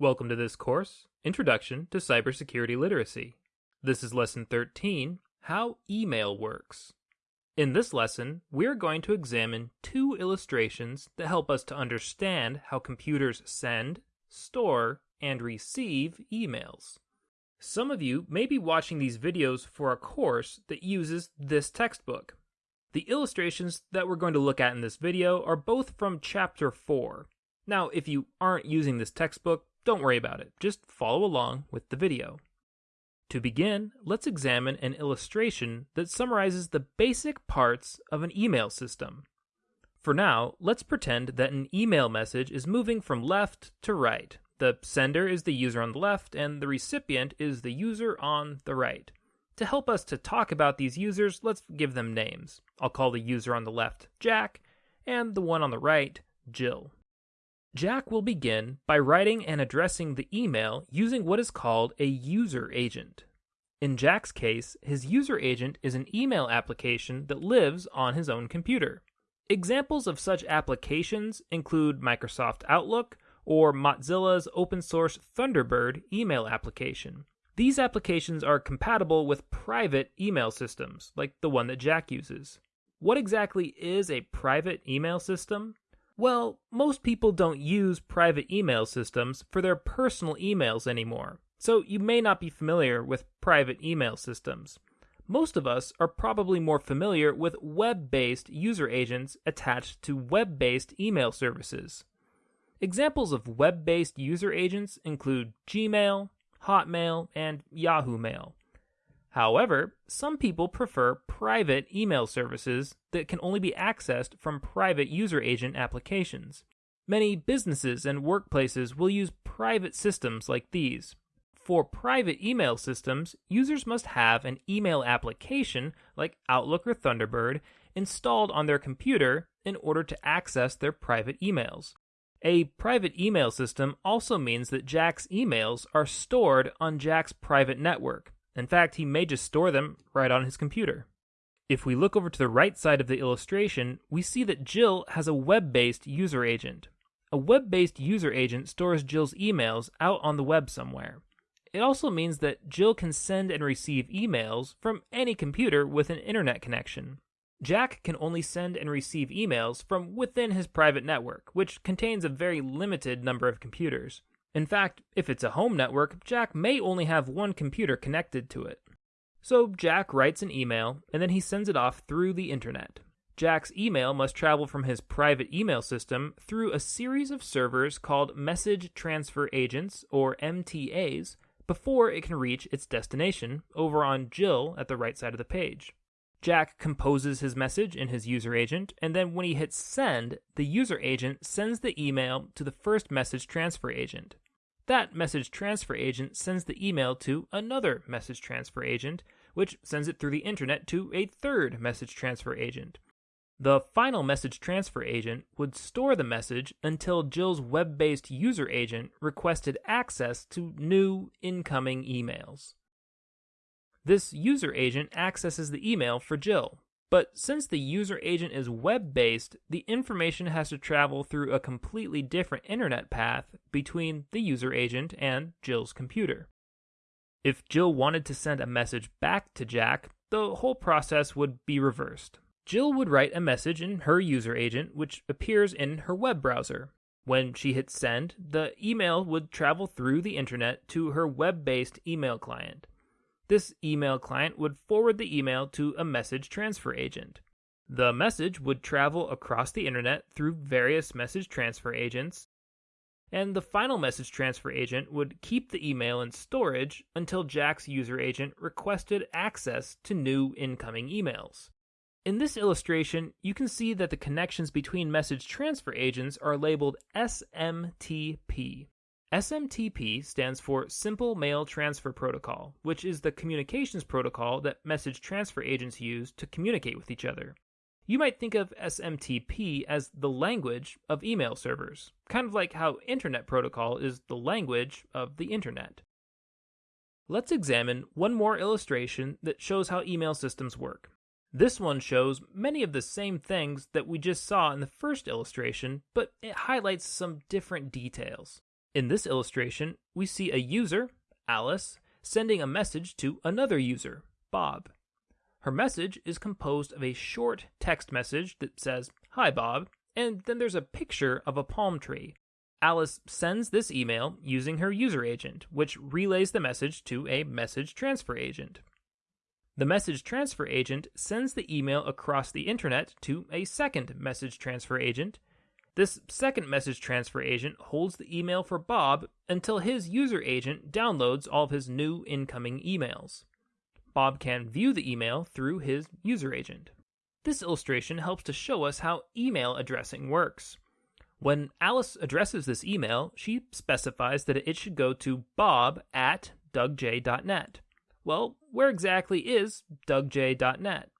Welcome to this course, Introduction to Cybersecurity Literacy. This is Lesson 13 How Email Works. In this lesson, we are going to examine two illustrations that help us to understand how computers send, store, and receive emails. Some of you may be watching these videos for a course that uses this textbook. The illustrations that we're going to look at in this video are both from Chapter 4. Now, if you aren't using this textbook, don't worry about it, just follow along with the video. To begin, let's examine an illustration that summarizes the basic parts of an email system. For now, let's pretend that an email message is moving from left to right. The sender is the user on the left, and the recipient is the user on the right. To help us to talk about these users, let's give them names. I'll call the user on the left Jack, and the one on the right Jill. Jack will begin by writing and addressing the email using what is called a user agent. In Jack's case, his user agent is an email application that lives on his own computer. Examples of such applications include Microsoft Outlook or Mozilla's open source Thunderbird email application. These applications are compatible with private email systems, like the one that Jack uses. What exactly is a private email system? Well, most people don't use private email systems for their personal emails anymore, so you may not be familiar with private email systems. Most of us are probably more familiar with web based user agents attached to web based email services. Examples of web based user agents include Gmail, Hotmail, and Yahoo Mail. However, some people prefer private email services that can only be accessed from private user agent applications. Many businesses and workplaces will use private systems like these. For private email systems, users must have an email application like Outlook or Thunderbird installed on their computer in order to access their private emails. A private email system also means that Jack's emails are stored on Jack's private network, in fact, he may just store them right on his computer. If we look over to the right side of the illustration, we see that Jill has a web based user agent. A web based user agent stores Jill's emails out on the web somewhere. It also means that Jill can send and receive emails from any computer with an internet connection. Jack can only send and receive emails from within his private network, which contains a very limited number of computers. In fact, if it's a home network, Jack may only have one computer connected to it. So Jack writes an email and then he sends it off through the internet. Jack's email must travel from his private email system through a series of servers called Message Transfer Agents, or MTAs, before it can reach its destination over on Jill at the right side of the page. Jack composes his message in his user agent, and then when he hits send, the user agent sends the email to the first message transfer agent. That message transfer agent sends the email to another message transfer agent, which sends it through the internet to a third message transfer agent. The final message transfer agent would store the message until Jill's web based user agent requested access to new incoming emails. This user agent accesses the email for Jill. But since the user agent is web based, the information has to travel through a completely different internet path between the user agent and Jill's computer. If Jill wanted to send a message back to Jack, the whole process would be reversed. Jill would write a message in her user agent, which appears in her web browser. When she hits send, the email would travel through the internet to her web based email client. This email client would forward the email to a message transfer agent. The message would travel across the internet through various message transfer agents, and the final message transfer agent would keep the email in storage until Jack's user agent requested access to new incoming emails. In this illustration, you can see that the connections between message transfer agents are labeled SMTP. SMTP stands for Simple Mail Transfer Protocol, which is the communications protocol that message transfer agents use to communicate with each other. You might think of SMTP as the language of email servers, kind of like how Internet Protocol is the language of the Internet. Let's examine one more illustration that shows how email systems work. This one shows many of the same things that we just saw in the first illustration, but it highlights some different details. In this illustration, we see a user, Alice, sending a message to another user, Bob. Her message is composed of a short text message that says, Hi, Bob, and then there's a picture of a palm tree. Alice sends this email using her user agent, which relays the message to a message transfer agent. The message transfer agent sends the email across the internet to a second message transfer agent. This second message transfer agent holds the email for Bob until his user agent downloads all of his new incoming emails. Bob can view the email through his user agent. This illustration helps to show us how email addressing works. When Alice addresses this email, she specifies that it should go to bob at dougj.net. Well, where exactly is dougj.net?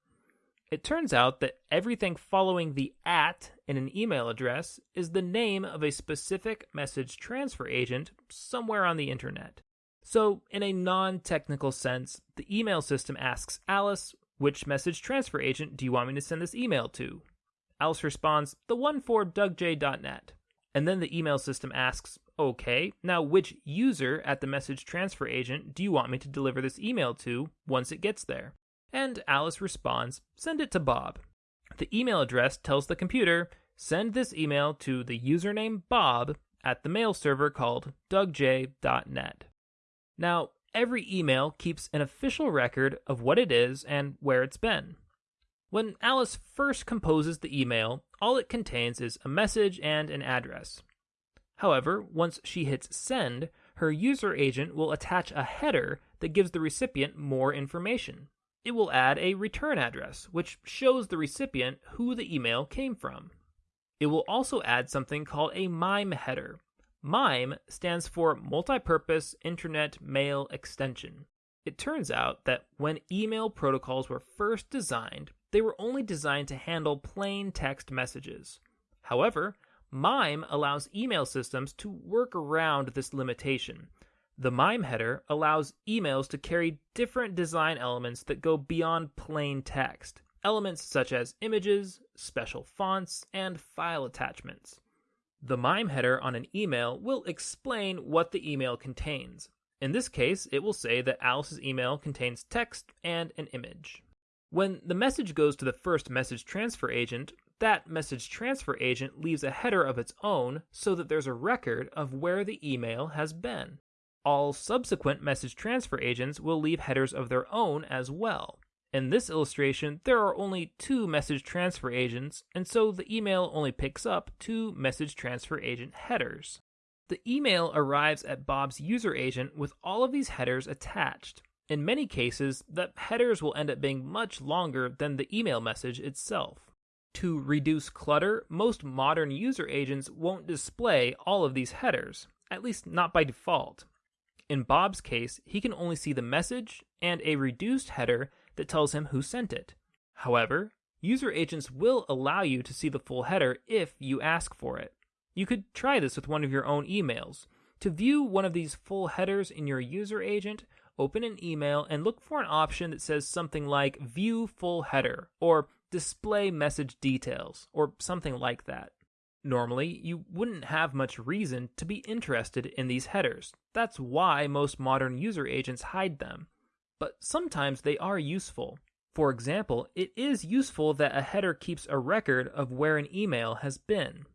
It turns out that everything following the at in an email address is the name of a specific message transfer agent somewhere on the internet. So, in a non technical sense, the email system asks Alice, which message transfer agent do you want me to send this email to? Alice responds, the one for dougj.net. And then the email system asks, okay, now which user at the message transfer agent do you want me to deliver this email to once it gets there? And Alice responds, send it to Bob. The email address tells the computer, send this email to the username Bob at the mail server called dougj.net. Now, every email keeps an official record of what it is and where it's been. When Alice first composes the email, all it contains is a message and an address. However, once she hits send, her user agent will attach a header that gives the recipient more information. It will add a return address, which shows the recipient who the email came from. It will also add something called a MIME header. MIME stands for Multipurpose Internet Mail Extension. It turns out that when email protocols were first designed, they were only designed to handle plain text messages. However, MIME allows email systems to work around this limitation. The MIME header allows emails to carry different design elements that go beyond plain text, elements such as images, special fonts, and file attachments. The MIME header on an email will explain what the email contains. In this case, it will say that Alice's email contains text and an image. When the message goes to the first message transfer agent, that message transfer agent leaves a header of its own so that there's a record of where the email has been. All subsequent message transfer agents will leave headers of their own as well. In this illustration, there are only two message transfer agents, and so the email only picks up two message transfer agent headers. The email arrives at Bob's user agent with all of these headers attached. In many cases, the headers will end up being much longer than the email message itself. To reduce clutter, most modern user agents won't display all of these headers, at least not by default. In Bob's case, he can only see the message and a reduced header that tells him who sent it. However, user agents will allow you to see the full header if you ask for it. You could try this with one of your own emails. To view one of these full headers in your user agent, open an email and look for an option that says something like View Full Header or Display Message Details or something like that. Normally, you wouldn't have much reason to be interested in these headers. That's why most modern user agents hide them. But sometimes they are useful. For example, it is useful that a header keeps a record of where an email has been.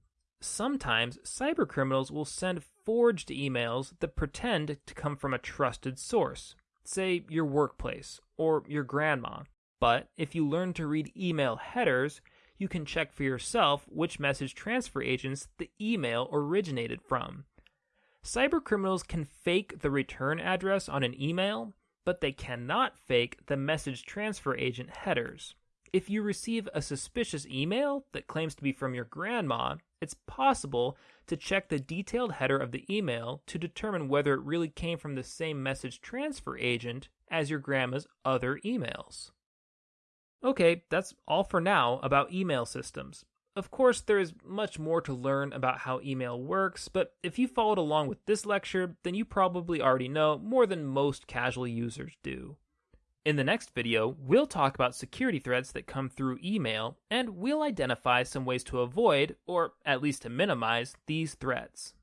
Sometimes cybercriminals will send forged emails that pretend to come from a trusted source, say your workplace or your grandma. But if you learn to read email headers, you can check for yourself which message transfer agents the email originated from. Cybercriminals can fake the return address on an email, but they cannot fake the message transfer agent headers. If you receive a suspicious email that claims to be from your grandma, it's possible to check the detailed header of the email to determine whether it really came from the same message transfer agent as your grandma's other emails. Okay, that's all for now about email systems. Of course, there is much more to learn about how email works, but if you followed along with this lecture, then you probably already know more than most casual users do. In the next video, we'll talk about security threats that come through email, and we'll identify some ways to avoid, or at least to minimize, these threats.